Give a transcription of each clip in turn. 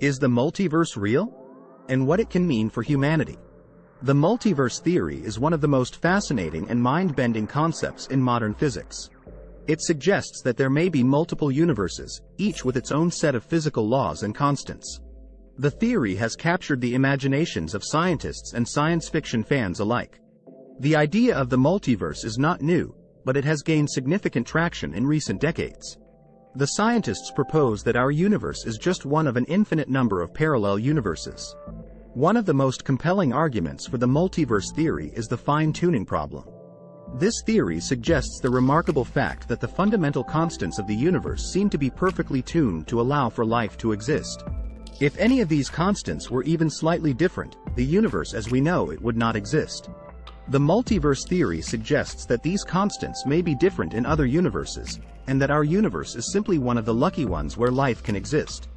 Is the multiverse real? And what it can mean for humanity? The multiverse theory is one of the most fascinating and mind-bending concepts in modern physics. It suggests that there may be multiple universes, each with its own set of physical laws and constants. The theory has captured the imaginations of scientists and science fiction fans alike. The idea of the multiverse is not new, but it has gained significant traction in recent decades. The scientists propose that our universe is just one of an infinite number of parallel universes. One of the most compelling arguments for the multiverse theory is the fine-tuning problem. This theory suggests the remarkable fact that the fundamental constants of the universe seem to be perfectly tuned to allow for life to exist. If any of these constants were even slightly different, the universe as we know it would not exist. The multiverse theory suggests that these constants may be different in other universes, and that our universe is simply one of the lucky ones where life can exist.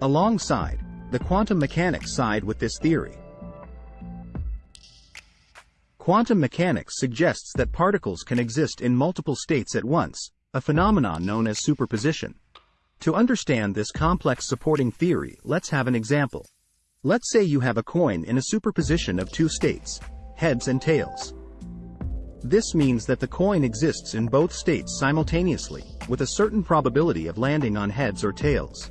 Alongside, the quantum mechanics side with this theory. Quantum mechanics suggests that particles can exist in multiple states at once, a phenomenon known as superposition. To understand this complex supporting theory, let's have an example. Let's say you have a coin in a superposition of two states, heads and tails. This means that the coin exists in both states simultaneously, with a certain probability of landing on heads or tails.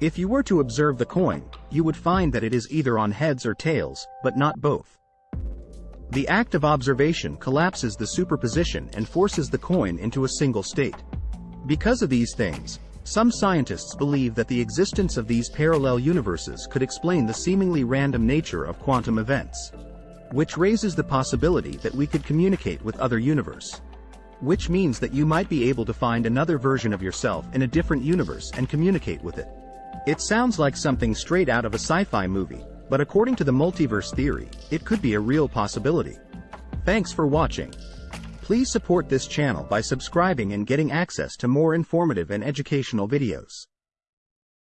If you were to observe the coin, you would find that it is either on heads or tails, but not both. The act of observation collapses the superposition and forces the coin into a single state. Because of these things, some scientists believe that the existence of these parallel universes could explain the seemingly random nature of quantum events which raises the possibility that we could communicate with other universe. Which means that you might be able to find another version of yourself in a different universe and communicate with it. It sounds like something straight out of a sci-fi movie, but according to the multiverse theory, it could be a real possibility. Thanks for watching. Please support this channel by subscribing and getting access to more informative and educational videos.